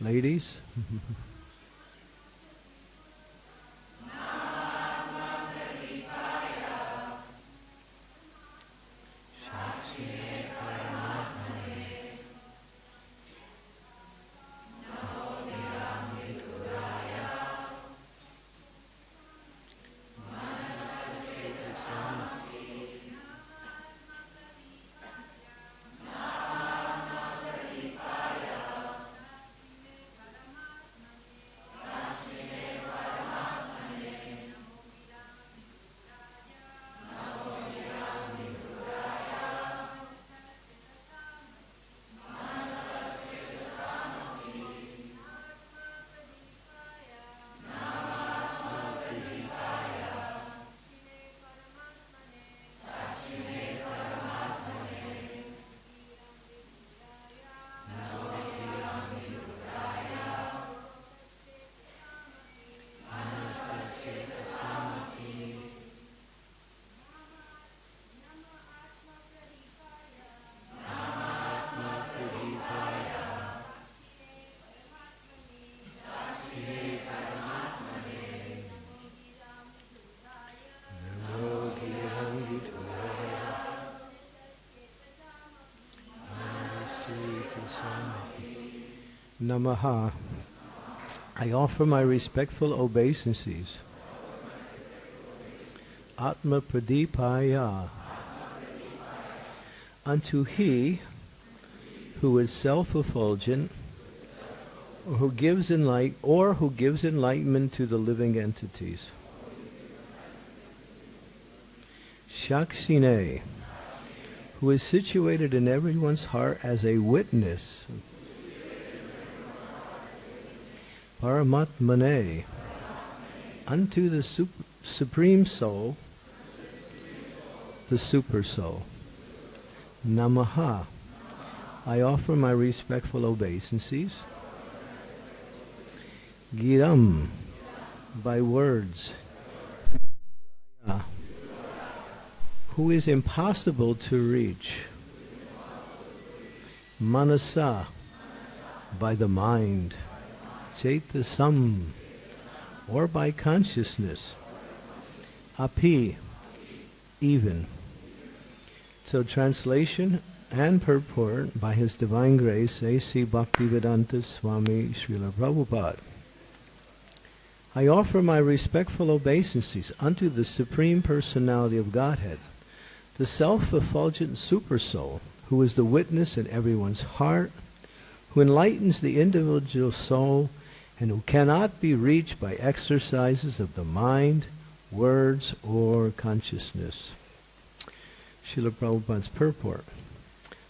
Ladies. Namaha. I offer my respectful obeisances. Atma Pradipaya. Unto He who is self-effulgent, who gives enlight, or who gives enlightenment to the living entities. Shakshine, who is situated in everyone's heart as a witness Paramatmane, unto the sup- Supreme Soul, the Super Soul. Namaha. I offer my respectful obeisances. Giram, by words, who is impossible to reach. Manasa, by the mind. Chaitasam, or by consciousness. Api, even. So translation and purport by His Divine Grace A.C. Bhaktivedanta Swami Srila Prabhupada. I offer my respectful obeisances unto the Supreme Personality of Godhead, the self-effulgent Supersoul, who is the witness in everyone's heart, who enlightens the individual soul and who cannot be reached by exercises of the mind, words, or consciousness. Srila Prabhupada's purport.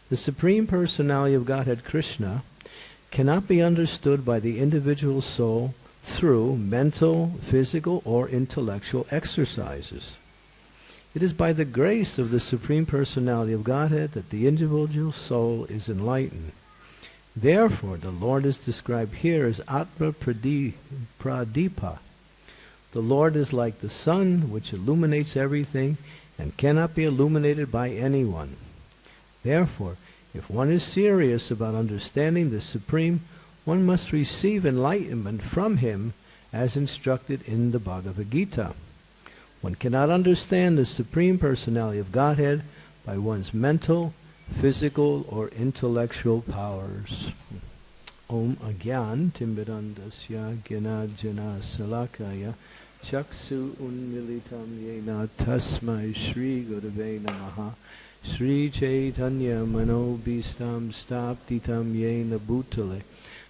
The Supreme Personality of Godhead Krishna cannot be understood by the individual soul through mental, physical, or intellectual exercises. It is by the grace of the Supreme Personality of Godhead that the individual soul is enlightened. Therefore, the Lord is described here as Atma Pradipa. The Lord is like the sun, which illuminates everything and cannot be illuminated by anyone. Therefore, if one is serious about understanding the Supreme, one must receive enlightenment from Him as instructed in the Bhagavad Gita. One cannot understand the Supreme Personality of Godhead by one's mental, physical or intellectual powers. Om Agyan Timberandasya Jana Salakaya Chaksu Unmilitam Yena Tasmai Shri Gurave Namaha Sri Chaitanya Manobhistam Sthapitam Yena Bhutale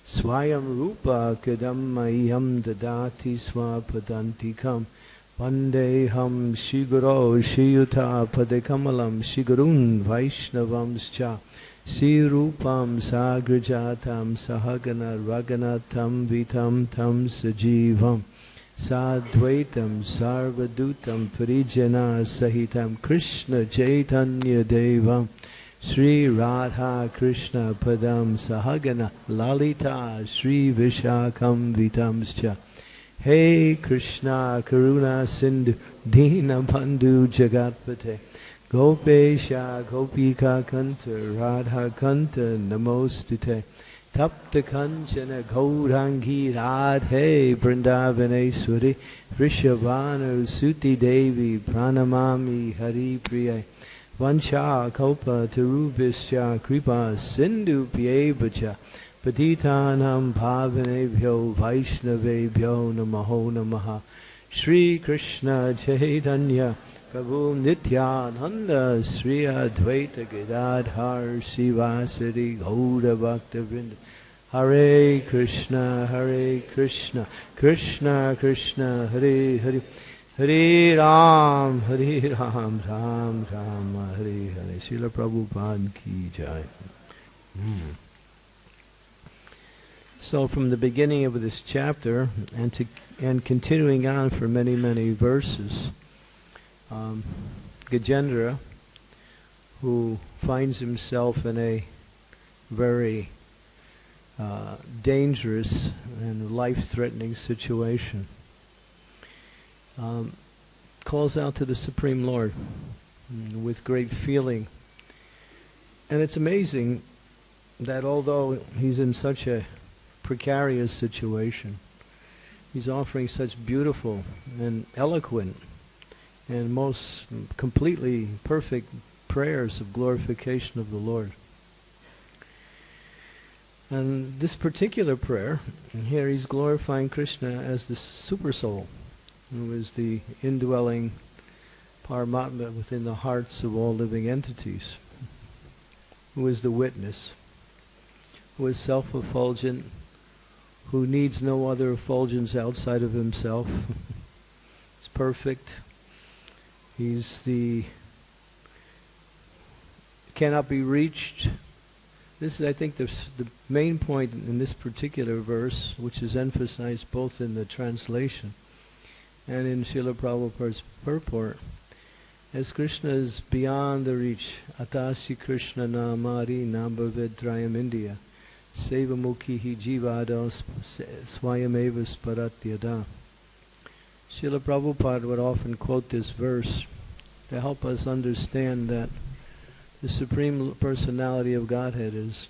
Swayam Rupa Kadam Mayam Dadati Swapadantikam Raganatam Vitam Tam Sajivam Sadvaitam Sarvadutam Parijana Sahitam Krishna Chaitanya Devam Sri Radha Krishna Padam Sahagana Lalita Sri Vishakam Vitamscha Hey Krishna Karuna Sindhu Dina Bandhu Jagatpate Gopesha Gopika Kanta Radha Kanta Namostute Tapta Kanchana Gaurangi Radhe Vrindavaneshwari Vrishabhanu Suti Devi Pranamami Hari Priya Vancha Kalpa Tarubhischa Kripa Sindhu Pyevacha Patitanam Bhavanebhyo Vaishnavebhyo Namaho Namaha Shri Krishna Chaitanya Prabhu Nityananda Sri Advaita Gadadhar Sivasari Gaura Bhakta Vrinda Hare Krishna Hare Krishna Krishna Krishna Hare Hare Hare Ram Hare Ram Ram Ram Hare Hare Srila Prabhupada Ki Jai mm. So from the beginning of this chapter and to and continuing on for many many verses, um, Gajendra, who finds himself in a very uh, dangerous and life-threatening situation, um, calls out to the Supreme Lord with great feeling. And it's amazing that although he's in such a precarious situation. He's offering such beautiful and eloquent and most completely perfect prayers of glorification of the Lord. And this particular prayer, here he's glorifying Krishna as the super soul, who is the indwelling Paramatma within the hearts of all living entities, who is the witness, who is self-effulgent, who needs no other effulgence outside of himself. He's perfect. He's the cannot be reached. This is, I think, the, the main point in this particular verse, which is emphasized both in the translation and in Srila Prabhupada's purport, as Krishna is beyond the reach. Atasi Krishna namari nambhavedrayam India. Sevamukhi jivada swayameva sparatyada. Srila Prabhupada would often quote this verse to help us understand that the Supreme Personality of Godhead is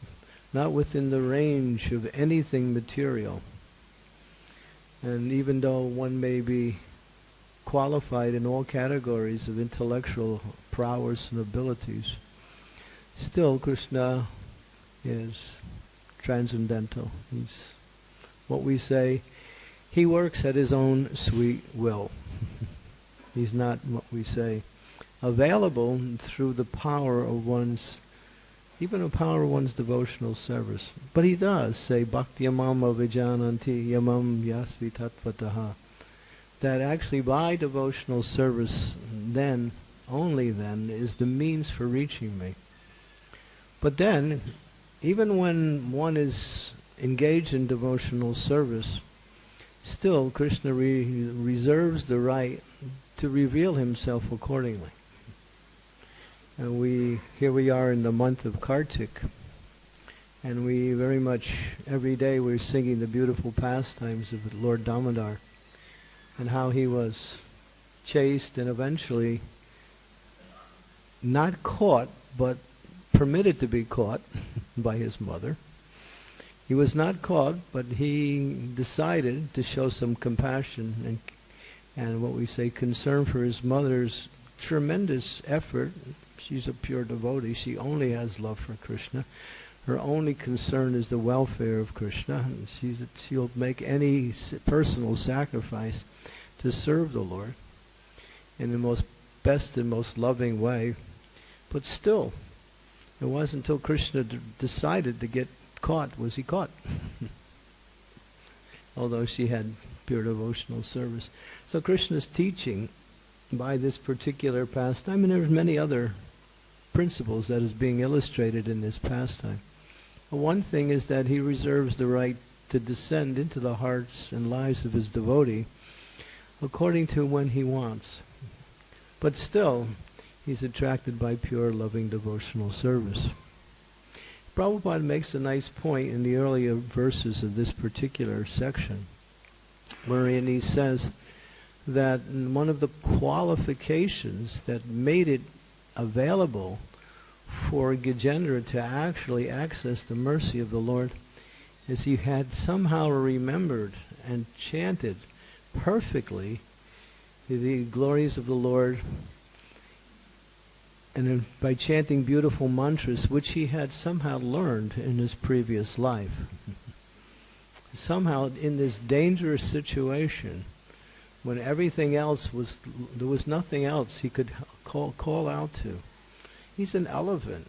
not within the range of anything material. And even though one may be qualified in all categories of intellectual prowess and abilities, still Krishna is transcendental. He's what we say, he works at his own sweet will. He's not what we say available through the power of one's even the power of one's devotional service. But he does say Bhakti yamam Vijananti Yamam Yasvi Tatvataha. That actually by devotional service then, only then, is the means for reaching me. But then even when one is engaged in devotional service, still Krishna re- reserves the right to reveal himself accordingly. And we here we are in the month of Kartik, and we very much every day we're singing the beautiful pastimes of Lord Damodar, and how he was chased and eventually not caught, but permitted to be caught by his mother. He was not caught, but he decided to show some compassion and and what we say concern for his mother's tremendous effort. She's a pure devotee. She only has love for Krishna. Her only concern is the welfare of Krishna. She's, she'll make any personal sacrifice to serve the Lord in the most best and most loving way But still, it wasn't until Krishna decided to get caught was he caught. Although she had pure devotional service. So Krishna's teaching by this particular pastime, and there's many other principles that is being illustrated in this pastime. One thing is that he reserves the right to descend into the hearts and lives of his devotee according to when he wants. But still, he's attracted by pure, loving, devotional service. Prabhupada makes a nice point in the earlier verses of this particular section, wherein he says that one of the qualifications that made it available for Gajendra to actually access the mercy of the Lord is he had somehow remembered and chanted perfectly the glories of the Lord and by chanting beautiful mantras which he had somehow learned in his previous life. somehow in this dangerous situation when everything else was there was nothing else he could call call out to he's an elephant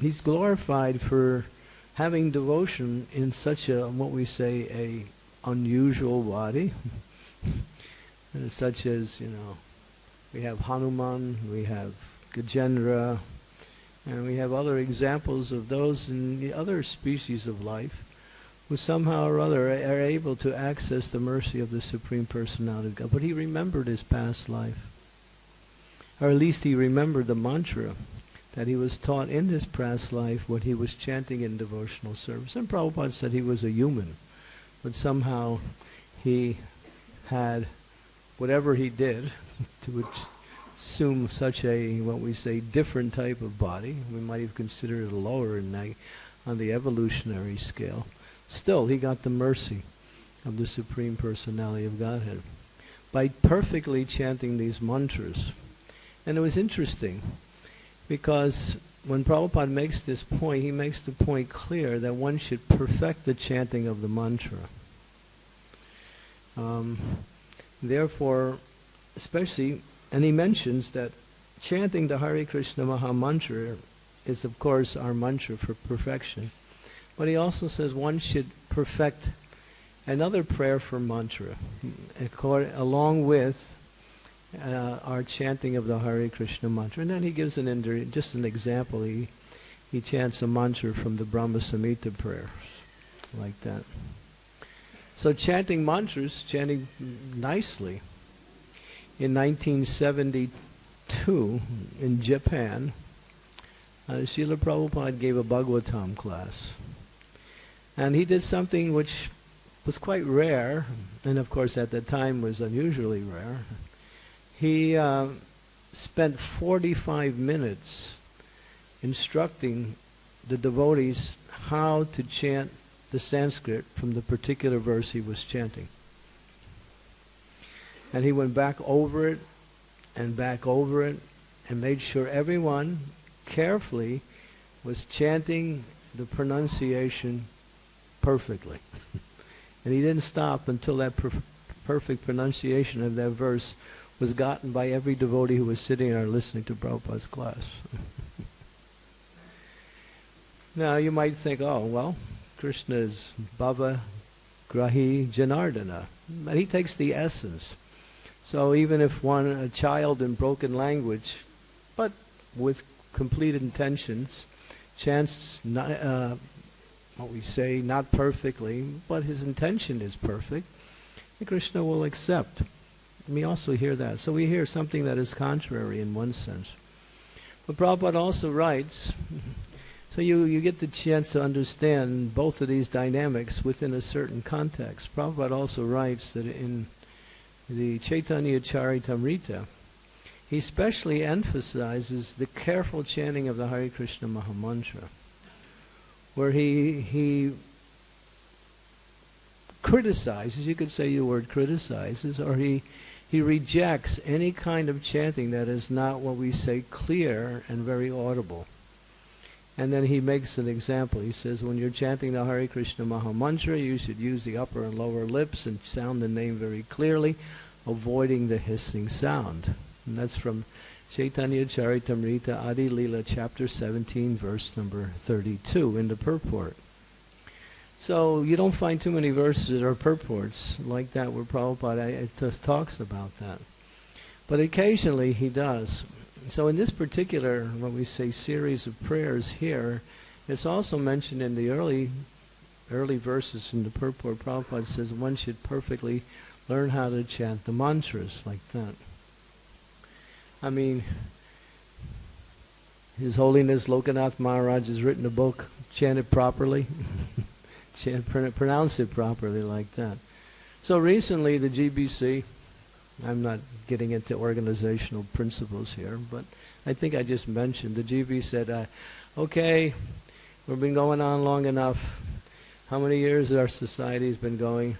he's glorified for having devotion in such a what we say a unusual body such as you know we have Hanuman we have Gajendra and we have other examples of those in the other species of life who somehow or other are able to access the mercy of the Supreme Personality of God. But he remembered his past life. Or at least he remembered the mantra that he was taught in his past life when he was chanting in devotional service. And Prabhupada said he was a human, but somehow he had whatever he did to assume such a, what we say, different type of body. We might even consider it lower in on the evolutionary scale. Still, he got the mercy of the Supreme Personality of Godhead by perfectly chanting these mantras. And it was interesting because when Prabhupada makes this point, he makes the point clear that one should perfect the chanting of the mantra. Um, therefore, especially, and he mentions that chanting the Hare Krishna Maha Mantra is, of course, our mantra for perfection. But he also says one should perfect another prayer for mantra, along with uh, our chanting of the Hare Krishna mantra. And then he gives an just an example. He he chants a mantra from the Brahma Samhita prayers, like that. So chanting mantras, chanting nicely. In 1972, in Japan, uh, Srila Prabhupada gave a Bhagavatam class. And he did something which was quite rare, and of course at the time was unusually rare. He uh, spent 45 minutes instructing the devotees how to chant the Sanskrit from the particular verse he was chanting. And he went back over it and back over it and made sure everyone carefully was chanting the pronunciation perfectly. and he didn't stop until that per- perfect pronunciation of that verse was gotten by every devotee who was sitting there listening to Prabhupada's class. now you might think, oh, well, Krishna is Bhava Grahi Janardana. But he takes the essence. So even if one, a child in broken language, but with complete intentions, chants not, uh, what we say, not perfectly, but his intention is perfect, Krishna will accept we also hear that. So we hear something that is contrary in one sense. But Prabhupada also writes, so you, you get the chance to understand both of these dynamics within a certain context. Prabhupada also writes that in the Chaitanya Charitamrita, he specially emphasizes the careful chanting of the Hare Krishna Mahamantra, where he, he criticizes, you could say the word criticizes, or he he rejects any kind of chanting that is not what we say clear and very audible. And then he makes an example. He says, when you're chanting the Hare Krishna Maha Mantra, you should use the upper and lower lips and sound the name very clearly, avoiding the hissing sound. And that's from Chaitanya Charitamrita Adi Lila, chapter 17, verse number 32 in the purport. So you don't find too many verses or purports like that where Prabhupada eh, just talks about that. But occasionally he does. So in this particular, what we say, series of prayers here, it's also mentioned in the early early verses in the purport. Prabhupada says one should perfectly learn how to chant the mantras like that. I mean, His Holiness Lokanath Maharaj has written a book, chant it properly, chant, pronounce it properly like that. So recently the GBC, I'm not getting into organizational principles here, but I think I just mentioned the GB said, uh, okay, we've been going on long enough. How many years our society's been going?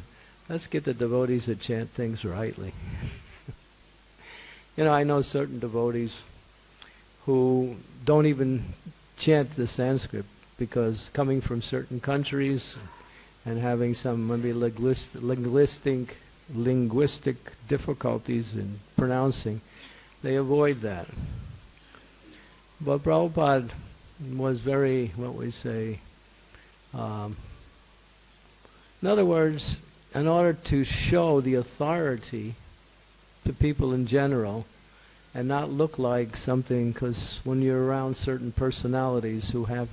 Let's get the devotees that chant things rightly. you know, I know certain devotees who don't even chant the Sanskrit because coming from certain countries and having some maybe linguistic, linguistic difficulties in pronouncing, they avoid that. But Prabhupada was very, what we say, um, in other words, in order to show the authority to people in general and not look like something, because when you're around certain personalities who have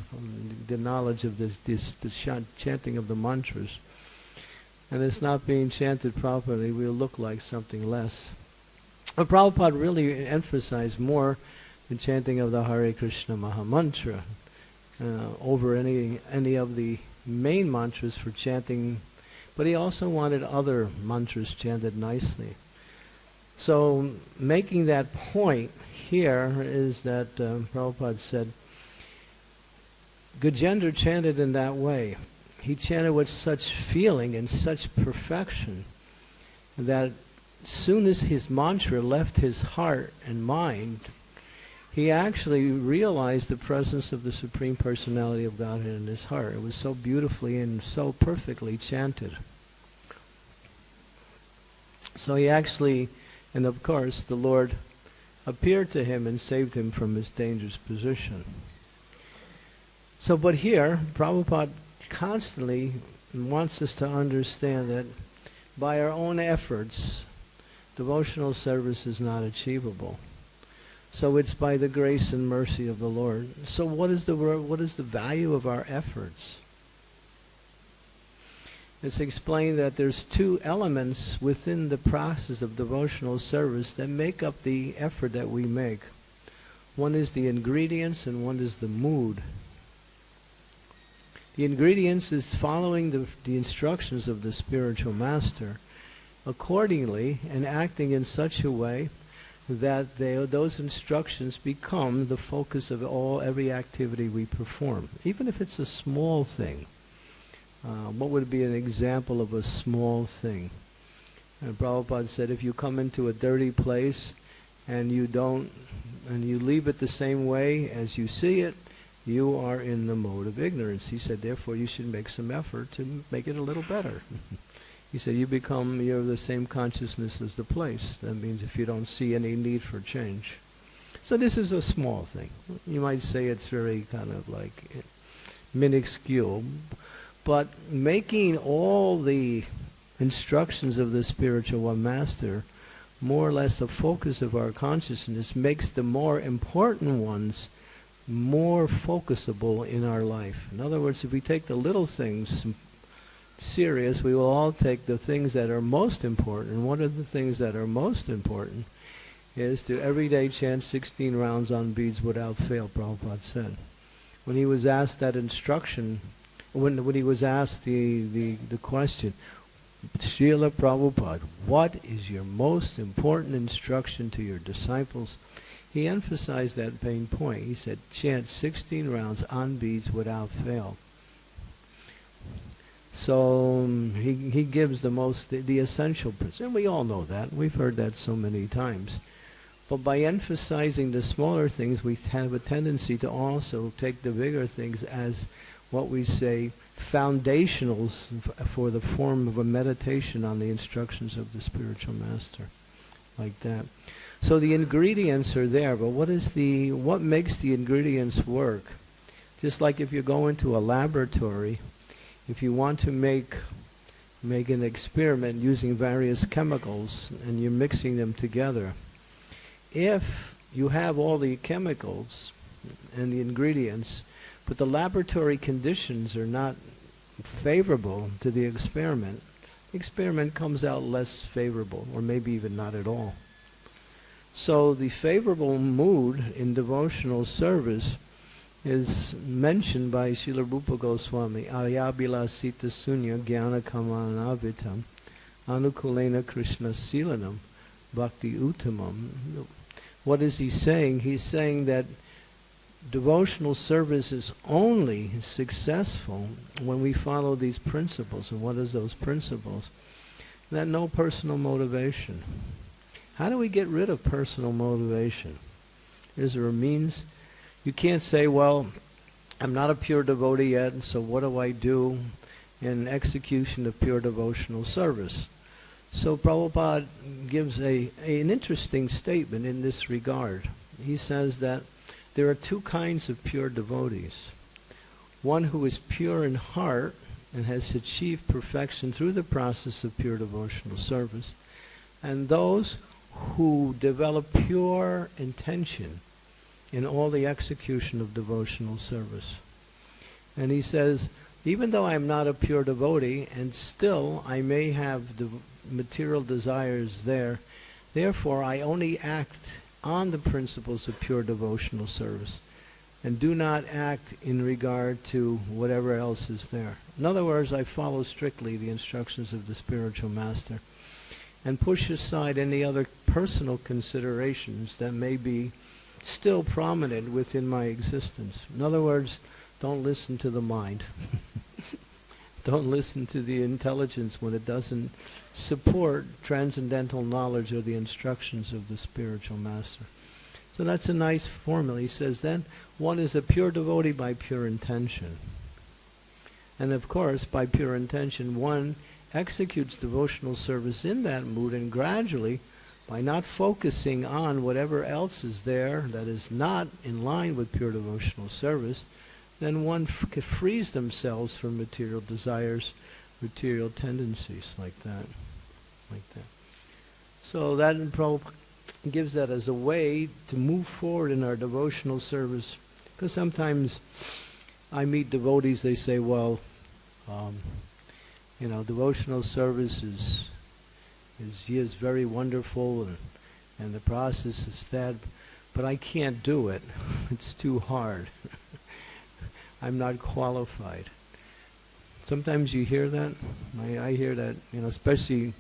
the knowledge of this, this, the chanting of the mantras, and it's not being chanted properly, we'll look like something less. But Prabhupada really emphasized more the chanting of the Hare Krishna Maha Mantra uh, over any any of the main mantras for chanting, but he also wanted other mantras chanted nicely. So making that point here is that uh, Prabhupada said, Gajendra chanted in that way he chanted with such feeling and such perfection that as soon as his mantra left his heart and mind, he actually realized the presence of the Supreme Personality of Godhead in his heart. It was so beautifully and so perfectly chanted. So he actually, and of course, the Lord appeared to him and saved him from his dangerous position. So, but here, Prabhupada constantly wants us to understand that by our own efforts, devotional service is not achievable. So it's by the grace and mercy of the Lord. So what is the what is the value of our efforts? It's explained that there's two elements within the process of devotional service that make up the effort that we make. One is the ingredients and one is the mood. The ingredients is following the, the instructions of the spiritual master accordingly and acting in such a way that they, those instructions become the focus of all every activity we perform, even if it's a small thing. Uh, what would be an example of a small thing? And Prabhupada said, if you come into a dirty place and you don't, and you leave it the same way as you see it, you are in the mode of ignorance. He said, therefore, you should make some effort to make it a little better. he said, you become, you're the same consciousness as the place. That means if you don't see any need for change. So this is a small thing. You might say it's very kind of like minuscule, but making all the instructions of the spiritual one master more or less a focus of our consciousness makes the more important ones more focusable in our life. In other words, if we take the little things serious, we will all take the things that are most important. One of the things that are most important is to every day chant 16 rounds on beads without fail, Prabhupada said. When he was asked that instruction, when, when he was asked the, the, the question, Srila Prabhupada, what is your most important instruction to your disciples? He emphasized that main point. He said, chant 16 rounds on beads without fail. So um, he, he gives the most, the, the essential principle. And we all know that. We've heard that so many times. But by emphasizing the smaller things, we have a tendency to also take the bigger things as what we say foundationals for the form of a meditation on the instructions of the spiritual master. Like that. So the ingredients are there, but what is the what makes the ingredients work? Just like if you go into a laboratory, if you want to make make an experiment using various chemicals and you're mixing them together, if you have all the chemicals and the ingredients, but the laboratory conditions are not favorable to the experiment, the experiment comes out less favorable, or maybe even not at all. So the favorable mood in devotional service is mentioned by Srila Rupa Goswami, Ayabila Sita Sunya Jnana Kamanavitam Anukulena Krishna Silanam Bhakti Uttamam. What is he saying? He's saying that devotional service is only successful when we follow these principles. And what is those principles? That no personal motivation. How do we get rid of personal motivation? Is there a means? You can't say, well, I'm not a pure devotee yet, so what do I do in execution of pure devotional service? So Prabhupada gives a, a, an interesting statement in this regard. He says that there are two kinds of pure devotees. One who is pure in heart and has achieved perfection through the process of pure devotional service, and those who develop pure intention in all the execution of devotional service. And he says, even though I'm not a pure devotee, and still I may have the material desires there, therefore I only act on the principles of pure devotional service and do not act in regard to whatever else is there. In other words, I follow strictly the instructions of the spiritual master and push aside any other personal considerations that may be still prominent within my existence. In other words, don't listen to the mind. don't listen to the intelligence when it doesn't support transcendental knowledge or the instructions of the spiritual master. So that's a nice formula. He says then one is a pure devotee by pure intention. And of course, by pure intention, one executes devotional service in that mood and gradually, by not focusing on whatever else is there that is not in line with pure devotional service, then one f- frees themselves from material desires, material tendencies like that like that. So that gives that as a way to move forward in our devotional service. Because sometimes I meet devotees, they say, well, um, you know, devotional service is, is, is very wonderful and, and the process is that, but I can't do it. it's too hard. I'm not qualified. Sometimes you hear that. I, I hear that, you know, especially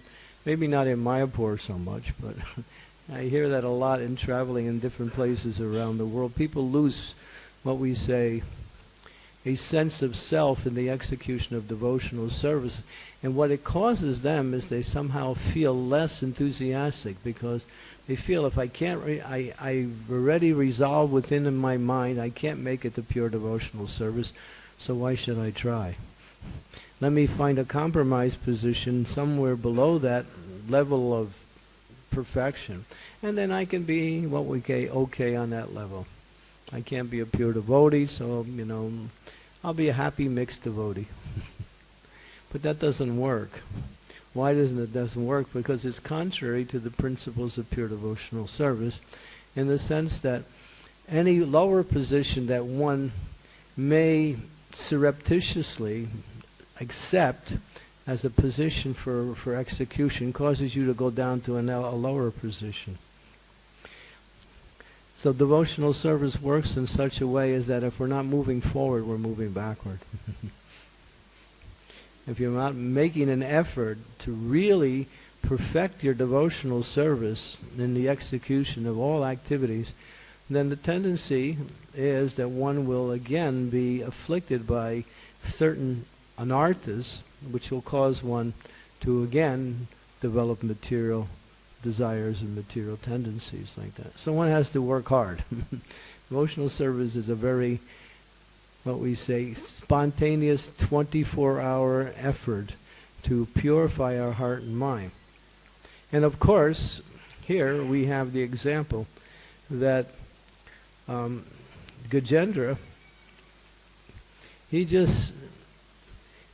maybe not in Mayapur so much, but I hear that a lot in traveling in different places around the world. People lose what we say a sense of self in the execution of devotional service. And what it causes them is they somehow feel less enthusiastic because they feel if I can't, re- I, I've already resolved within in my mind, I can't make it to pure devotional service, so why should I try? let me find a compromise position somewhere below that level of perfection. And then I can be what we say okay on that level. I can't be a pure devotee, so, you know, I'll be a happy mixed devotee. but that doesn't work. Why doesn't it doesn't work? Because it's contrary to the principles of pure devotional service in the sense that any lower position that one may surreptitiously accept as a position for, for execution causes you to go down to an, a lower position. So devotional service works in such a way is that if we're not moving forward, we're moving backward. if you're not making an effort to really perfect your devotional service in the execution of all activities, then the tendency is that one will again be afflicted by certain anarthas, which will cause one to again develop material desires and material tendencies like that. So one has to work hard. Emotional service is a very, what we say, spontaneous 24-hour effort to purify our heart and mind. And of course, here we have the example that um, Gajendra, he just,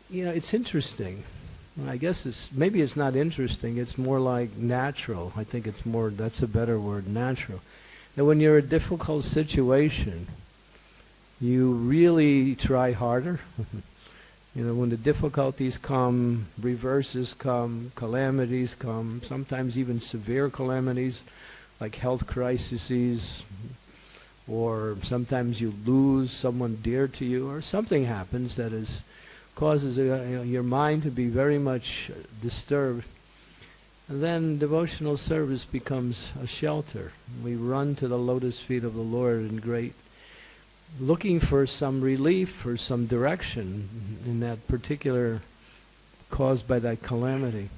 you know, it's interesting. I guess it's maybe it's not interesting. It's more like natural. I think it's more. That's a better word, natural. That when you're in a difficult situation, you really try harder. you know, when the difficulties come, reverses come, calamities come, sometimes even severe calamities like health crises, or sometimes you lose someone dear to you, or something happens that is causes uh, your mind to be very much disturbed. And then devotional service becomes a shelter. We run to the lotus feet of the Lord in great looking for some relief, for some direction in that particular caused by that calamity.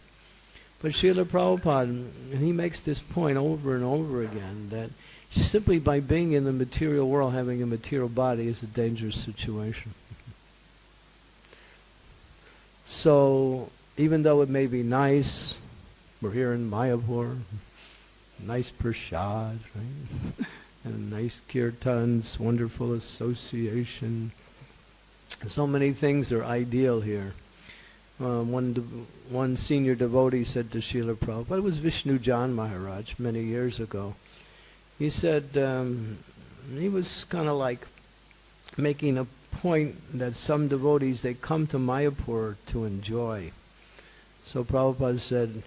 But Srila Prabhupada, and he makes this point over and over again, that simply by being in the material world, having a material body is a dangerous situation. So even though it may be nice, we're here in Mayapur, nice prashad, right? and nice kirtans, wonderful association. So many things are ideal here. Uh, one one senior devotee said to Srila Prabhupada, it was Vishnu Jan Maharaj many years ago. He said um, he was kind of like making a point that some devotees they come to Mayapur to enjoy. So Prabhupada said,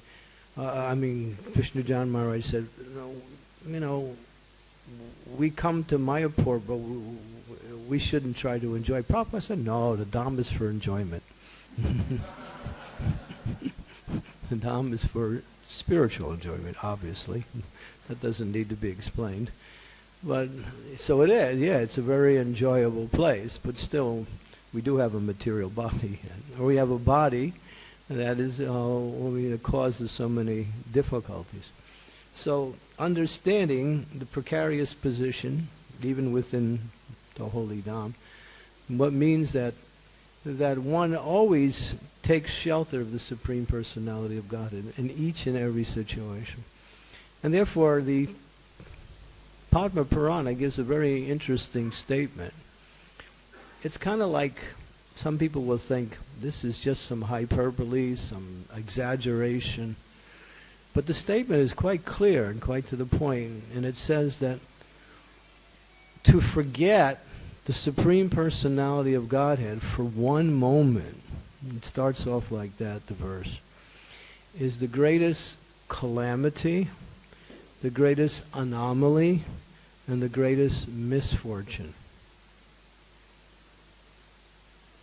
uh, I mean Vishnu Jan Maharaj said, you know, we come to Mayapur, but we shouldn't try to enjoy. Prabhupada said, no, the Dham is for enjoyment. the Dham is for spiritual enjoyment, obviously. that doesn't need to be explained. But so it is, yeah, it's a very enjoyable place, but still we do have a material body. or we have a body that is uh, the cause of so many difficulties. So understanding the precarious position, even within the Holy Dham, what means that that one always takes shelter of the Supreme Personality of God in, in each and every situation. And therefore the Padma Purana gives a very interesting statement. It's kind of like some people will think this is just some hyperbole, some exaggeration. But the statement is quite clear and quite to the point, and it says that to forget the Supreme Personality of Godhead for one moment, it starts off like that, the verse, is the greatest calamity, the greatest anomaly, and the greatest misfortune.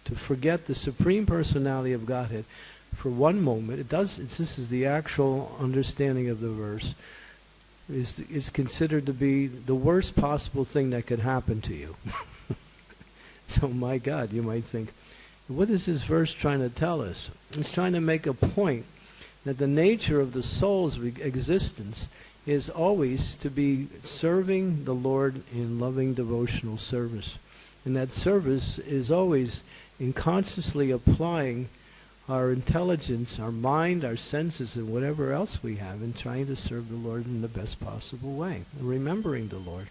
To forget the Supreme Personality of Godhead for one moment, it does, this is the actual understanding of the verse, is, is considered to be the worst possible thing that could happen to you. so my God, you might think, what is this verse trying to tell us? It's trying to make a point that the nature of the soul's existence is always to be serving the Lord in loving devotional service. And that service is always in consciously applying our intelligence, our mind, our senses, and whatever else we have in trying to serve the Lord in the best possible way, remembering the Lord.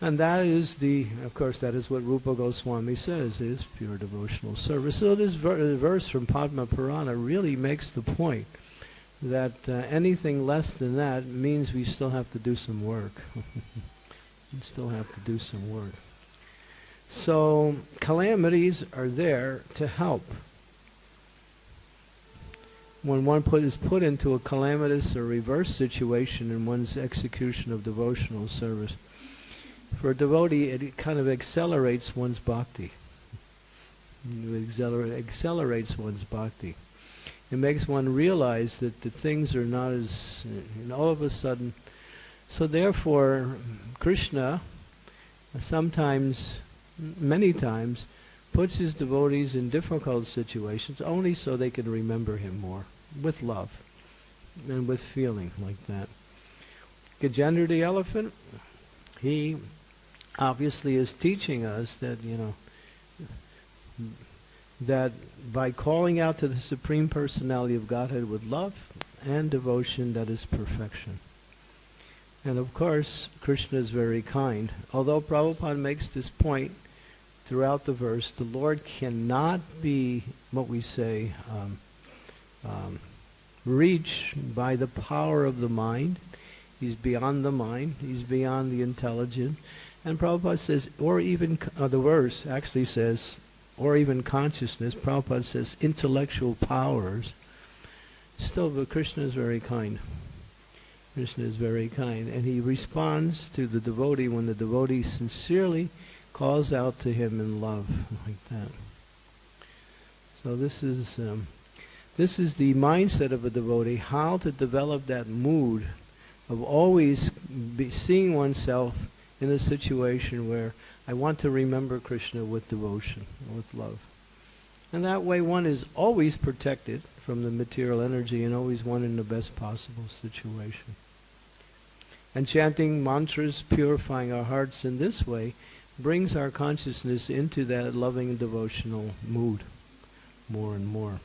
And that is the, of course, that is what Rupa Goswami says is pure devotional service. So this ver- verse from Padma Purana really makes the point that uh, anything less than that means we still have to do some work. we still have to do some work. So calamities are there to help when one put, is put into a calamitous or reverse situation in one's execution of devotional service, for a devotee, it kind of accelerates one's bhakti. It accelerate, accelerates one's bhakti. It makes one realize that the things are not as, and all of a sudden, so therefore, Krishna sometimes, many times, puts his devotees in difficult situations only so they can remember him more with love and with feeling like that. Gajendra the elephant, he obviously is teaching us that, you know, that by calling out to the Supreme Personality of Godhead with love and devotion, that is perfection. And of course, Krishna is very kind. Although Prabhupada makes this point throughout the verse, the Lord cannot be what we say um, um, reached by the power of the mind. He's beyond the mind. He's beyond the intelligent. And Prabhupada says, or even, uh, the verse actually says, or even consciousness. Prabhupada says intellectual powers. Still, but Krishna is very kind. Krishna is very kind. And he responds to the devotee when the devotee sincerely calls out to him in love, like that. So this is um, this is the mindset of a devotee, how to develop that mood of always seeing oneself in a situation where I want to remember Krishna with devotion, with love. And that way one is always protected from the material energy and always one in the best possible situation. And chanting mantras, purifying our hearts in this way, brings our consciousness into that loving devotional mood more and more.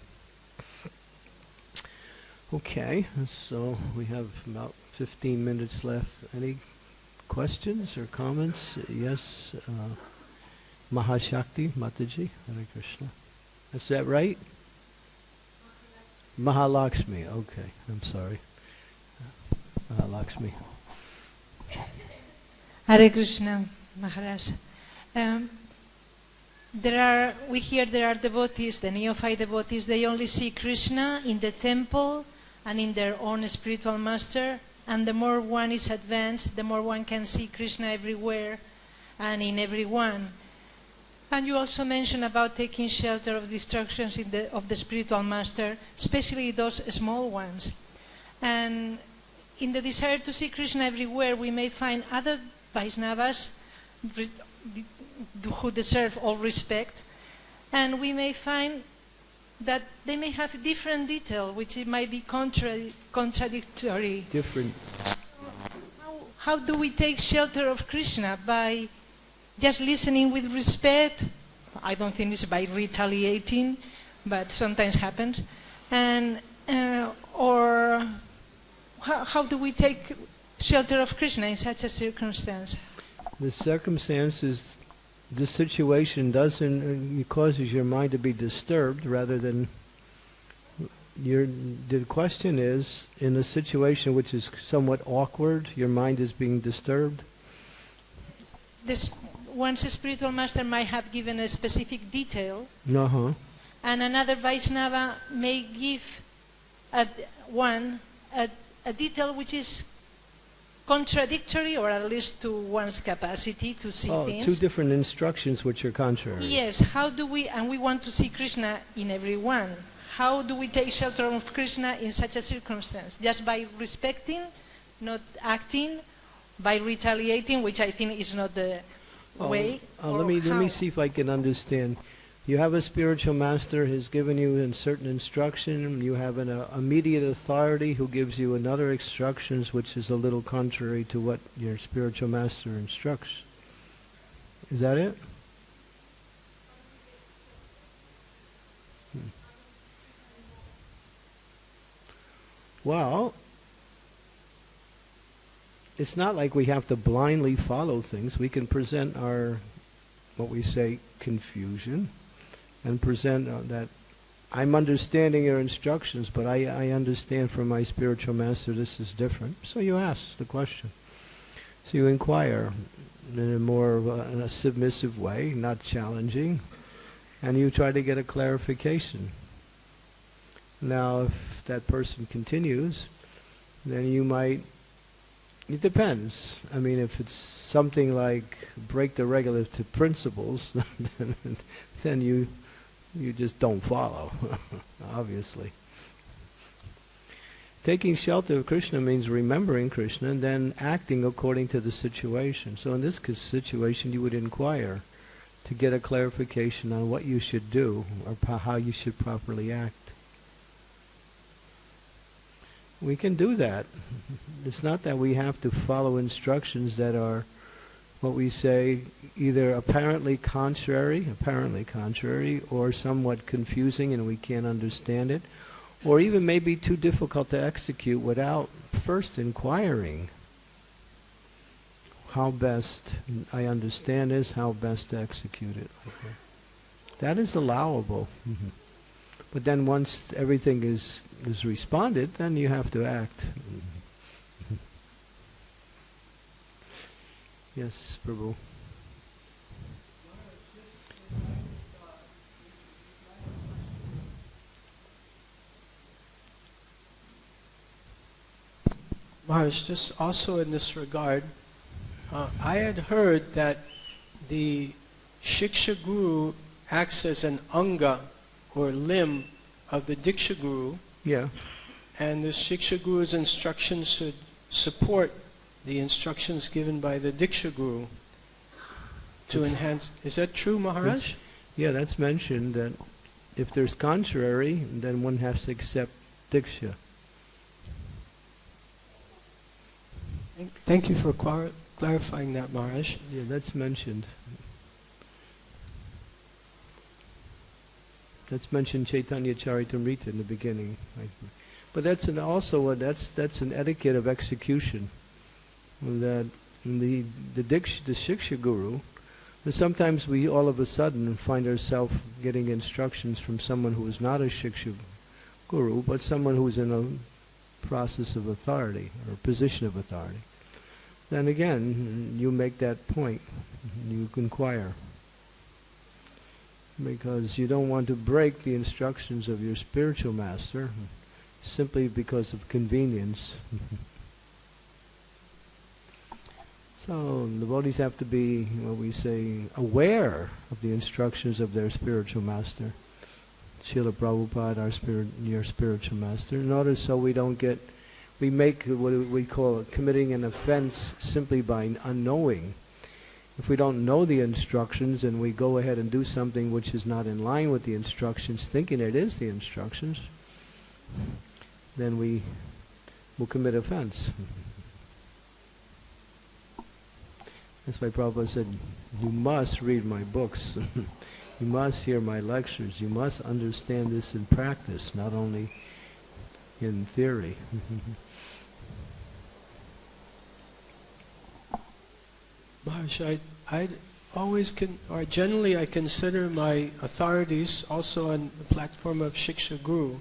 Okay, so we have about 15 minutes left. Any questions or comments? Yes, uh, Mahashakti Mataji, Hare Krishna. Is that right? Mahalakshmi, okay, I'm sorry. Mahalakshmi. Hare Krishna, Maharaj. Um, there are, we hear there are devotees, the neophyte devotees, they only see Krishna in the temple and in their own spiritual master. And the more one is advanced, the more one can see Krishna everywhere and in everyone. And you also mentioned about taking shelter of destructions the, of the spiritual master, especially those small ones. And in the desire to see Krishna everywhere, we may find other Vaishnavas who deserve all respect, and we may find that they may have different detail, which it might be contra contradictory. Different. How, how do we take shelter of Krishna? By just listening with respect? I don't think it's by retaliating, but sometimes happens. And uh, or how, how do we take shelter of Krishna in such a circumstance? The circumstances this situation doesn't uh, causes your mind to be disturbed rather than your the question is in a situation which is somewhat awkward your mind is being disturbed this one's spiritual master might have given a specific detail uh-huh. and another Vaishnava may give a, one a, a detail which is contradictory or at least to one's capacity to see oh, things. two different instructions which are contrary. Yes, how do we, and we want to see Krishna in everyone. How do we take shelter of Krishna in such a circumstance? Just by respecting, not acting, by retaliating, which I think is not the oh, way. Uh, let me how? let me see if I can understand. You have a spiritual master who's given you a certain instruction. You have an uh, immediate authority who gives you another instructions, which is a little contrary to what your spiritual master instructs. Is that it? Hmm. Well, it's not like we have to blindly follow things. We can present our, what we say, confusion and present uh, that I'm understanding your instructions, but I, I understand from my spiritual master this is different. So you ask the question. So you inquire in a more a, in a submissive way, not challenging, and you try to get a clarification. Now, if that person continues, then you might. It depends. I mean, if it's something like break the regulative principles, then, then you you just don't follow, obviously. Taking shelter of Krishna means remembering Krishna and then acting according to the situation. So in this situation, you would inquire to get a clarification on what you should do or how you should properly act. We can do that. It's not that we have to follow instructions that are what we say, either apparently contrary, apparently contrary, or somewhat confusing and we can't understand it, or even maybe too difficult to execute without first inquiring how best I understand this, how best to execute it. That is allowable. Mm-hmm. But then once everything is, is responded, then you have to act. Yes, Prabhu. Maharaj, just also in this regard, uh, I had heard that the Shiksha Guru acts as an anga or limb of the Diksha Guru. Yeah. And the Shiksha Guru's instructions should support the instructions given by the Diksha Guru to it's, enhance. Is that true, Maharaj? Yeah, that's mentioned that if there's contrary, then one has to accept Diksha. Thank you for clar- clarifying that, Maharaj. Yeah, that's mentioned. That's mentioned Chaitanya Charitamrita in the beginning. But that's an also a, that's that's an etiquette of execution that the the diksha, the shiksha guru, sometimes we all of a sudden find ourselves getting instructions from someone who is not a shiksha guru, but someone who's in a process of authority or position of authority. Then again, you make that point. You inquire. Because you don't want to break the instructions of your spiritual master simply because of convenience. So the devotees have to be, what we say, aware of the instructions of their spiritual master. Srila Prabhupada, our spirit, your spiritual master, in order so we don't get, we make what we call committing an offense simply by unknowing. If we don't know the instructions and we go ahead and do something which is not in line with the instructions, thinking it is the instructions, then we will commit offense. That's why Prabhupada said, you must read my books. you must hear my lectures. You must understand this in practice, not only in theory. Maharaj, I, I always can, or generally I consider my authorities also on the platform of Shiksha Guru.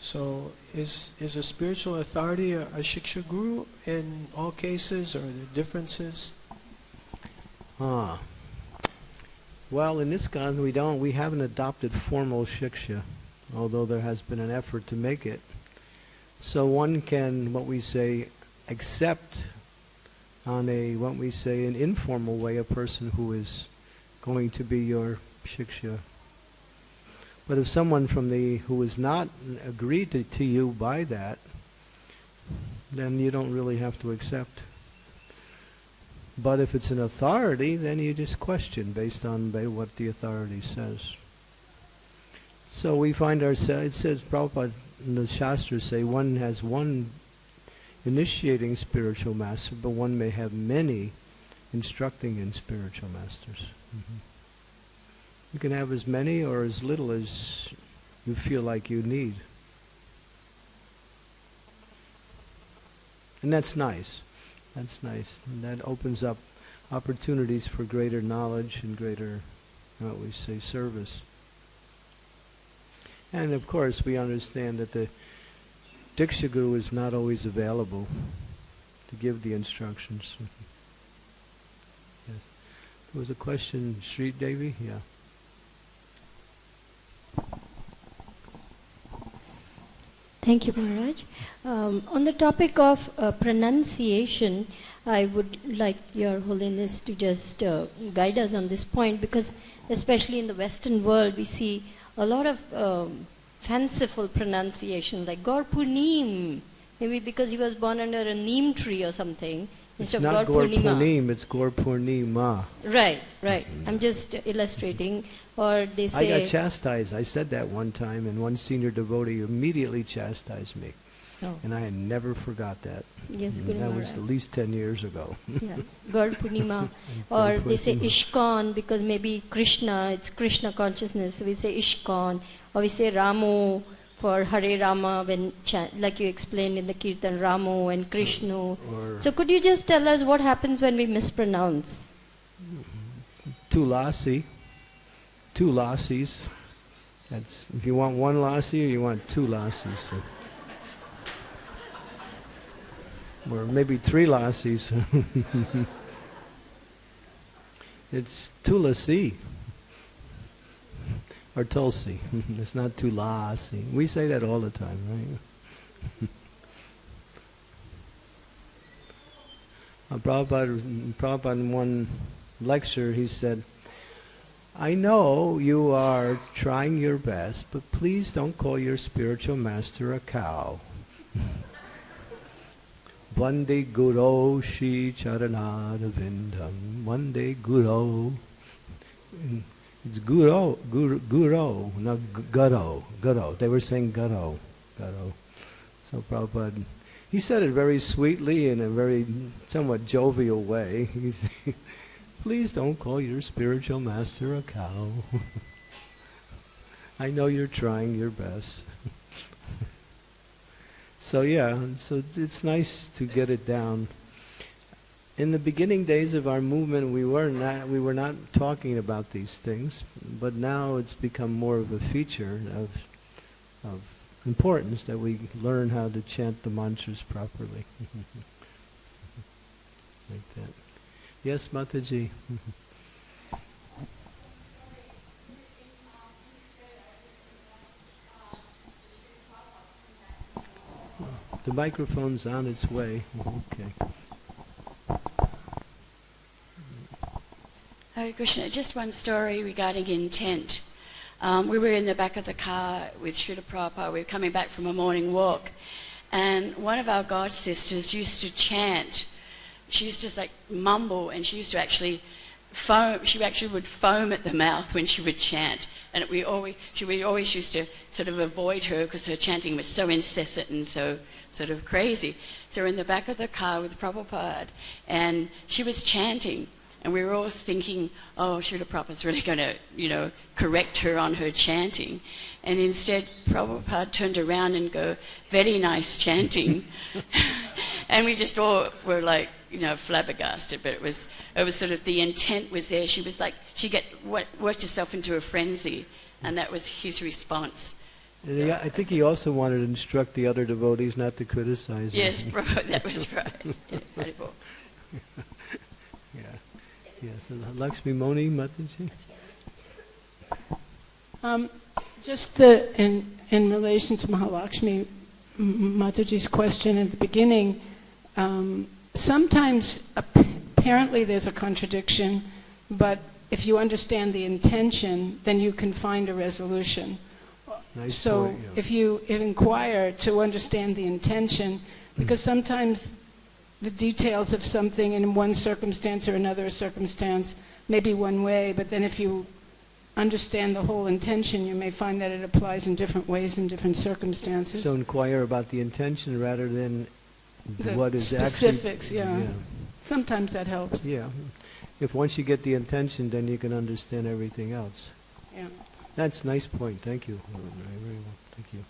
So is, is a spiritual authority a, a Shiksha Guru in all cases, or are there differences? Ah. Well, in ISKCON, we don't. We haven't adopted formal shiksha, although there has been an effort to make it. So one can, what we say, accept on a, what we say, an informal way, a person who is going to be your shiksha. But if someone from the who is not agreed to, to you by that, then you don't really have to accept. But if it's an authority, then you just question based on what the authority says. So we find ourselves, it says, Prabhupada in the Shastras say one has one initiating spiritual master, but one may have many instructing in spiritual masters. Mm-hmm. You can have as many or as little as you feel like you need. And that's nice. That's nice. And that opens up opportunities for greater knowledge and greater, what we say, service. And of course, we understand that the Diksha Guru is not always available to give the instructions. yes. There was a question, Sri Devi? Yeah. Thank you, Maharaj. Um, on the topic of uh, pronunciation, I would like Your Holiness to just uh, guide us on this point because, especially in the Western world, we see a lot of um, fanciful pronunciation, like Gaur maybe because he was born under a neem tree or something. It's not Gaur Purnim, it's Gaur Purnima. Right, right. I'm just illustrating. Or they say... I got chastised. I said that one time, and one senior devotee immediately chastised me. Oh, and I never forgot that. yes, mm, Guru that was at least 10 years ago. yeah. Gaur Purnima. Or they say Purnima. Ishkan because maybe Krishna, it's Krishna consciousness. So we say Ishkan. Or we say Ramu for Hare Rama when, like you explained in the Kirtan, Ramu and Krishna. So could you just tell us what happens when we mispronounce? Tulasi, two lassies. That's if you want one lassie or you want two lassies. So. Or maybe three lassies. it's Tulasi. Or Tulsi. it's not Tulasi. We say that all the time, right? Uh, Prabhupada, Prabhupada in one lecture, he said, I know you are trying your best, but please don't call your spiritual master a cow. Vande Guru Shri Charanaravindam. Vande Guru. It's Guru, Guru, Guru, not Guru, Guru. They were saying Guru, Guru. So Prabhupada, he said it very sweetly in a very somewhat jovial way. He's, please don't call your spiritual master a cow. I know you're trying your best. so yeah, so it's nice to get it down. In the beginning days of our movement, we were not we were not talking about these things, but now it's become more of a feature of of importance that we learn how to chant the mantras properly. like that. Yes, Mataji. The microphone's on its way. Okay. Hare Krishna, just one story regarding intent. Um, we were in the back of the car with Srila Prabhupada. We were coming back from a morning walk. And one of our god sisters used to chant. She used to just like mumble and she used to actually foam. She actually would foam at the mouth when she would chant. And we always, she, we always used to sort of avoid her because her chanting was so incessant and so sort of crazy. So we're in the back of the car with Prabhupada and she was chanting. And we were all thinking, oh, Srila Prabhupada's really going to, you know, correct her on her chanting. And instead, Prabhupada turned around and go, very nice chanting. and we just all were like, you know, flabbergasted. But it was, it was sort of, the intent was there. She was like, she get, worked herself into a frenzy. And that was his response. He- I think he also wanted to instruct the other devotees not to criticize. Yes, Prabhupada, that was right. Yeah. Yes. and Lakshmi Moni Mataji. Um, just the, in, in relation to Mahalakshmi Mataji's question at the beginning, um, sometimes apparently there's a contradiction, but if you understand the intention, then you can find a resolution. Nice so point, yeah. if you inquire to understand the intention, because sometimes the details of something in one circumstance or another circumstance may be one way, but then if you understand the whole intention, you may find that it applies in different ways in different circumstances. So inquire about the intention rather than The what is specifics, actually. yeah. Sometimes that helps. Yeah. If once you get the intention, then you can understand everything else. Yeah. That's a nice point. Thank you. Very very well. Thank you.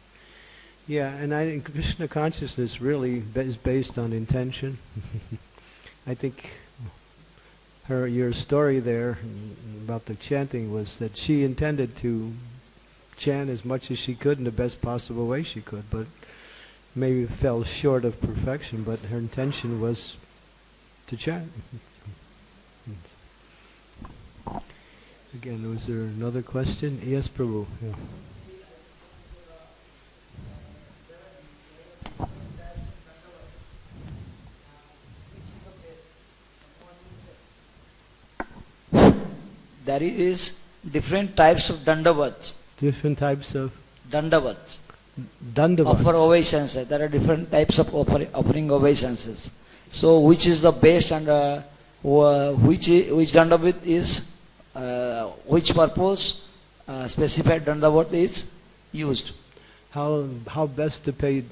Yeah, and I think Krishna consciousness really is based on intention. I think her your story there about the chanting was that she intended to chant as much as she could in the best possible way she could, but maybe fell short of perfection. But her intention was to chant. Again, was there another question? Yes, Prabhu. Yeah. There is different types of dandavats. Different types of Dandavats. dandavats. Offer obeisances. There are different types of offer, offering obeisances. So which is the best and uh, which which dandavat is uh, which purpose uh, specified dandavat is used. How how best to pay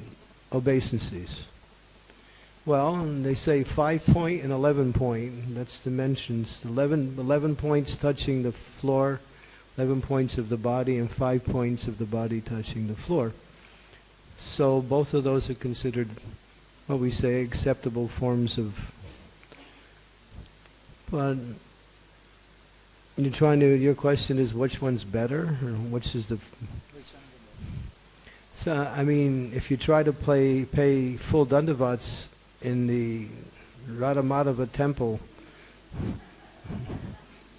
obeisances. Well, they say five point and 11 point. That's dimensions. 11, 11 points touching the floor, 11 points of the body, and five points of the body touching the floor. So both of those are considered what we say acceptable forms of. But you're trying to. Your question is which one's better, or which is the. So I mean, if you try to play pay full dandavats in the Radhamadhava temple,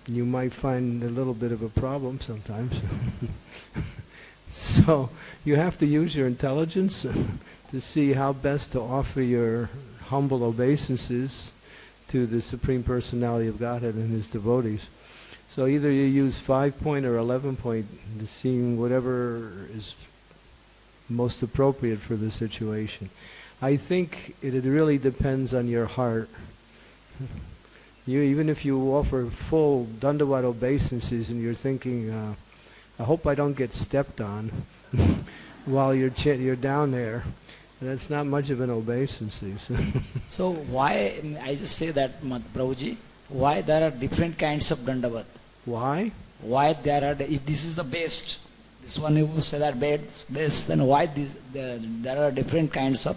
you might find a little bit of a problem sometimes. so you have to use your intelligence to see how best to offer your humble obeisances to the Supreme Personality of Godhead and His devotees. So either you use five point or eleven point to see whatever is most appropriate for the situation. I think it, it really depends on your heart. You even if you offer full dandavat obeisances and you're thinking, uh, I hope I don't get stepped on while you're ch- you're down there. That's not much of an obeisance. so why I just say that Prabhuji, why there are different kinds of dandavat? Why? Why there are if this is the best, this one you say that best, best then why this, the, there are different kinds of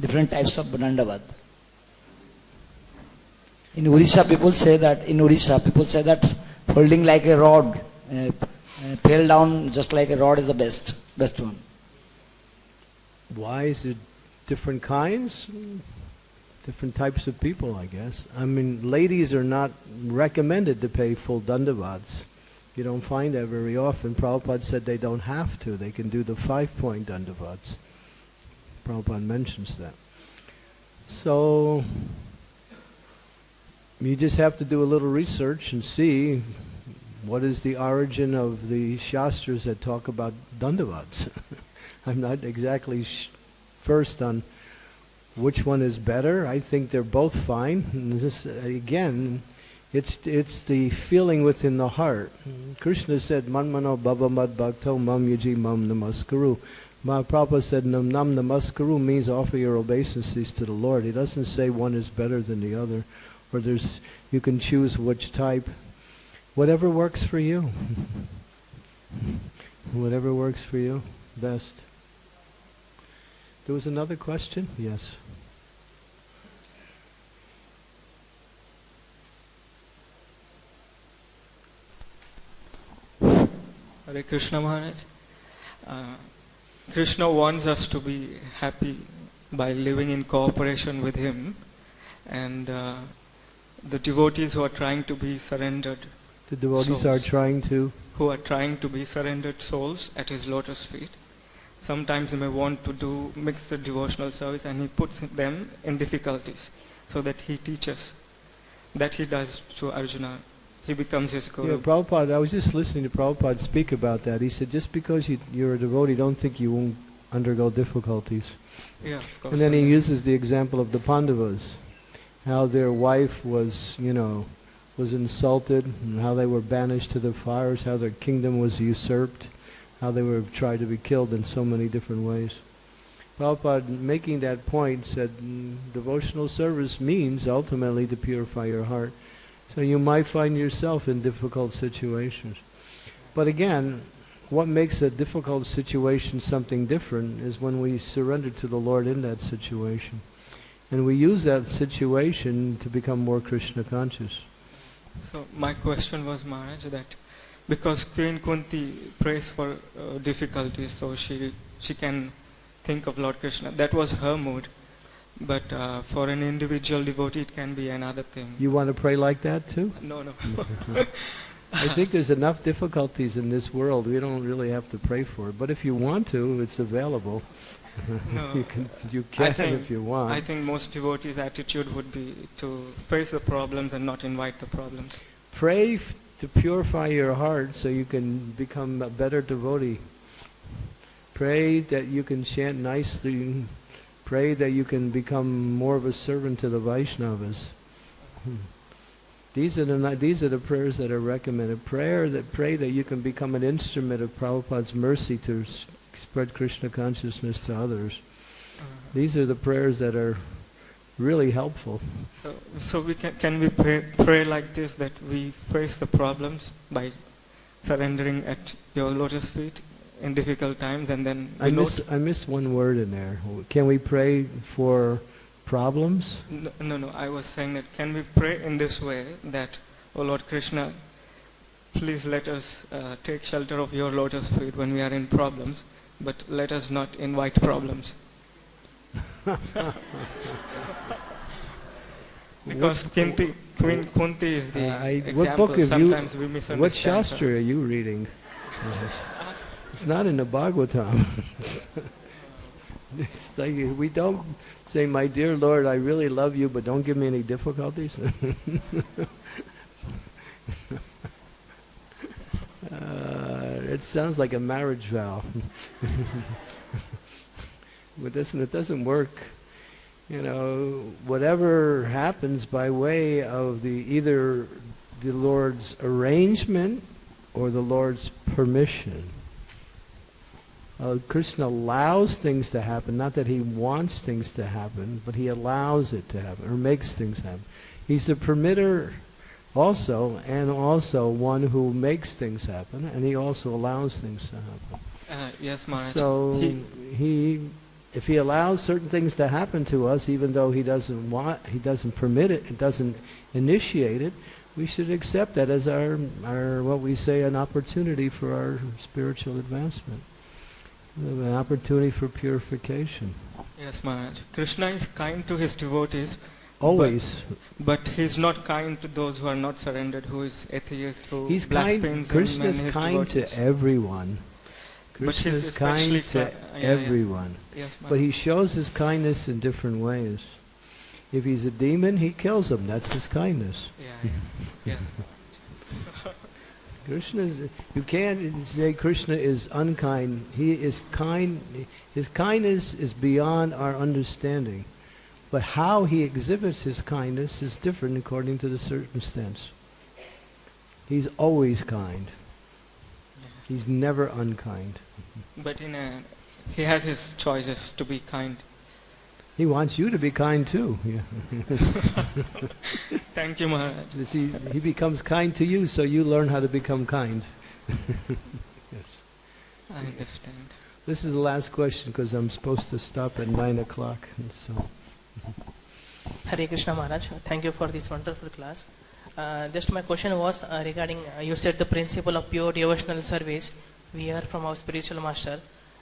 different types of dandavat? In Odisha, people say that in Odisha, people say that holding like a rod, uh, uh, down just like a rod is the best, best one. Why is it different kinds? Different types of people, I guess. I mean, ladies are not recommended to pay full dandavats. You don't find that very often. Prabhupada said they don't have to. They can do the five-point dandavats. Prabhupada mentions that. So, you just have to do a little research and see what is the origin of the shastras that talk about dandavats. I'm not exactly first on which one is better. I think they're both fine. And this again, it's it's the feeling within the heart. Krishna said, "Manmano bhava mad bhakto mam yaji mam namaskaru." Mahaprabhupada said, "Nam nam namaskaru" means offer your obeisances to the Lord. He doesn't say one is better than the other, or there's you can choose which type. Whatever works for you. Whatever works for you, best. There was another question? Yes. Hare Krishna Maharaj. Uh, Krishna wants us to be happy by living in cooperation with Him, and uh, the devotees who are trying to be surrendered. The devotees souls, are trying to. Who are trying to be surrendered souls at His lotus feet sometimes he may want to do mix the devotional service and he puts them in difficulties so that he teaches that he does to Arjuna. He becomes his guru. Yeah, Prabhupada, I was just listening to Prabhupada speak about that. He said, just because you, you're a devotee, don't think you won't undergo difficulties. Yeah, of course. And then he uses the example of the Pandavas, how their wife was, you know, was insulted, and how they were banished to the fires, how their kingdom was usurped how they were tried to be killed in so many different ways. Prabhupada, making that point, said mm, devotional service means ultimately to purify your heart. So you might find yourself in difficult situations. But again, what makes a difficult situation something different is when we surrender to the Lord in that situation. And we use that situation to become more Krishna conscious. So my question was, Maharaj, that because Queen Kunti prays for uh, difficulties, so she she can think of Lord Krishna. That was her mood. But uh, for an individual devotee, it can be another thing. You want to pray like that too? No, no. I think there's enough difficulties in this world. We don't really have to pray for it. But if you want to, it's available. No, you can, you can think, if you want. I think most devotees' attitude would be to face the problems and not invite the problems. Pray f- to purify your heart so you can become a better devotee. Pray that you can chant nicely. Pray that you can become more of a servant to the Vaishnavas. Hmm. These are the these are the prayers that are recommended. Prayer that pray that you can become an instrument of Prabhupada's mercy to spread Krishna consciousness to others. These are the prayers that are really helpful. So, so we can, can we pray, pray like this that we face the problems by surrendering at your lotus feet in difficult times and then I miss I missed one word in there. Can we pray for problems? No, no, no, I was saying that can we pray in this way that, oh Lord Krishna, please let us uh, take shelter of your lotus feet when we are in problems, but let us not invite problems. because Kunti, Queen Kunti is the Uh, I- example. what book have you- we misunderstand. What her. Shastra are you reading? It's not in the Bhagavatam. it's like we don't say, "My dear Lord, I really love you, but don't give me any difficulties." uh, it sounds like a marriage vow, but doesn't it doesn't work. You know, whatever happens by way of the either the Lord's arrangement or the Lord's permission. Uh, Krishna allows things to happen, not that he wants things to happen, but he allows it to happen or makes things happen. He's the permitter also, and also one who makes things happen, and he also allows things to happen. Uh, yes, Maharaj. So He- he, if he allows certain things to happen to us, even though he doesn't want, he doesn't permit it, it doesn't initiate it, we should accept that as our, our what we say, an opportunity for our spiritual advancement, an opportunity for purification. Yes, Maharaj. Krishna is kind to his devotees, Always, but he's not kind to those who are not surrendered, who is atheist, who he's kind. blasphemes him Krishna is kind devotees. to everyone. Krishna is kind to ki- yeah, yeah. everyone. Yes, But he shows his kindness in different ways. If he's a demon, he kills him. That's his kindness. Yeah. yeah. Krishna, you can't say Krishna is unkind. He is kind. His kindness is beyond our understanding. But how he exhibits his kindness is different according to the circumstance. He's always kind. He's never unkind. But in a, he has his choices to be kind. He wants you to be kind too. Thank you, Maharaj. You see, he becomes kind to you, so you learn how to become kind. yes. I understand. This is the last question because I'm supposed to stop at nine o'clock. And so, Hare Krishna Maharaj, thank you for this wonderful class. Uh, just my question was uh, regarding, uh, you said the principle of pure devotional service we hear from our spiritual master.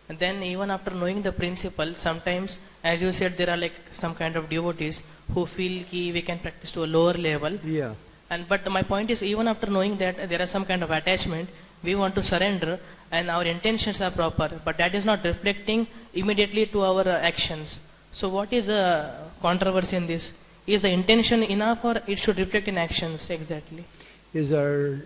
And then even after knowing the principle, sometimes, as you said, there are like some kind of devotees who feel ki we can practice to a lower level. yeah. And but my point is, even after knowing that there are some kind of attachment, we want to surrender, and our intentions are proper, but that is not reflecting immediately to our uh, actions. So, what is the controversy in this? Is the intention enough, or it should reflect in actions exactly? Is our,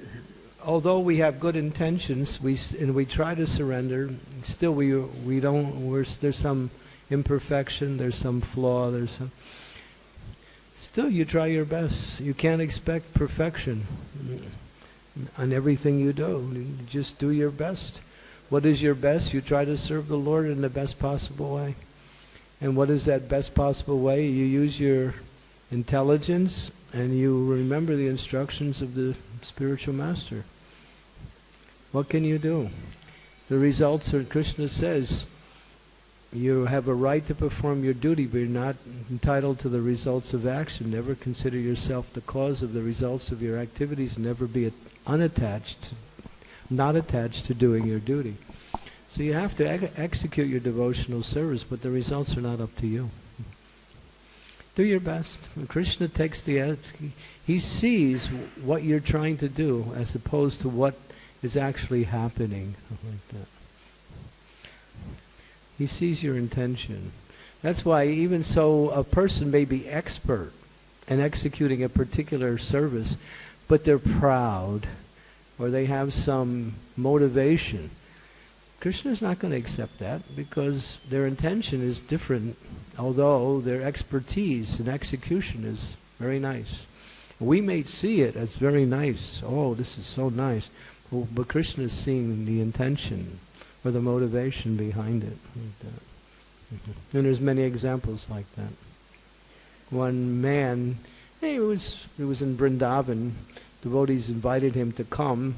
although we have good intentions, we and we try to surrender, still we we don't. There's some imperfection. There's some flaw. There's some. Still, you try your best. You can't expect perfection on everything you do. You just do your best. What is your best? You try to serve the Lord in the best possible way. And what is that best possible way? You use your intelligence and you remember the instructions of the spiritual master. What can you do? The results are, Krishna says, you have a right to perform your duty, but you're not entitled to the results of action. Never consider yourself the cause of the results of your activities. Never be unattached, not attached to doing your duty. So you have to ex- execute your devotional service, but the results are not up to you. Do your best. When Krishna takes the, he sees what you're trying to do as opposed to what is actually happening. Like that. He sees your intention. That's why even so a person may be expert in executing a particular service, but they're proud or they have some motivation. Krishna's not going to accept that because their intention is different, although their expertise in execution is very nice. We may see it as very nice. Oh, this is so nice. Well, but Krishna is seeing the intention or the motivation behind it. Like that. Mm-hmm. And there's many examples like that. One man, he was he was in Vrindavan. Devotees invited him to come.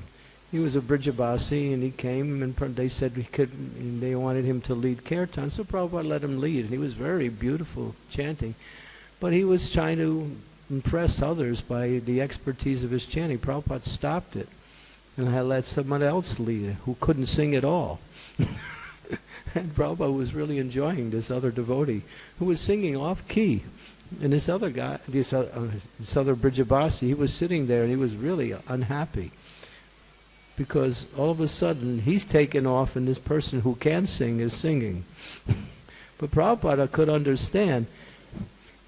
He was a Brijabasi, and he came, and they said he could. And they wanted him to lead kirtan, so Prabhupada let him lead. He was very beautiful chanting, but he was trying to impress others by the expertise of his chanting. Prabhupada stopped it and I let someone else lead who couldn't sing at all. and Prabhupada was really enjoying this other devotee who was singing off key. And this other guy, this, uh, uh, this other Brijabasi, he was sitting there and he was really unhappy. Because all of a sudden he's taken off and this person who can sing is singing. but Prabhupada could understand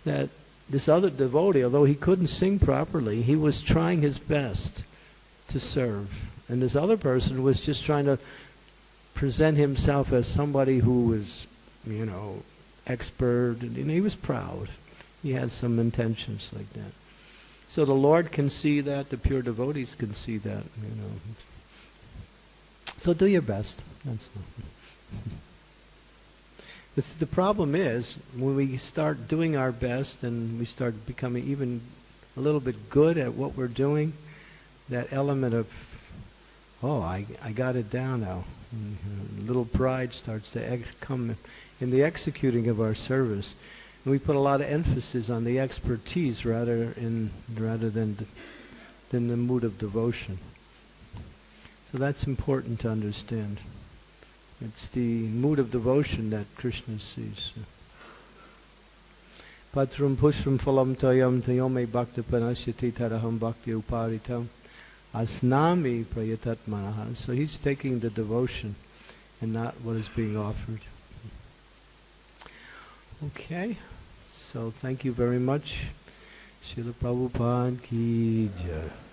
that this other devotee, although he couldn't sing properly, he was trying his best to serve. And this other person was just trying to present himself as somebody who was, you know, expert, and he was proud. He had some intentions like that. So the Lord can see that, the pure devotees can see that, you know. So do your best. That's all. The, the problem is when we start doing our best and we start becoming even a little bit good at what we're doing, that element of, oh, I, I got it down now. Mm-hmm. Little pride starts to come in the executing of our service. And we put a lot of emphasis on the expertise rather in rather than than the mood of devotion. So that's important to understand. It's the mood of devotion that Krishna sees. Patram pushpam phalam tayam tayome bhakta panasyati taraham bhakti uparitam asnami prayatat manaha. So he's taking the devotion and not what is being offered. Okay, so thank you very much. Srila Prabhupada ki jai.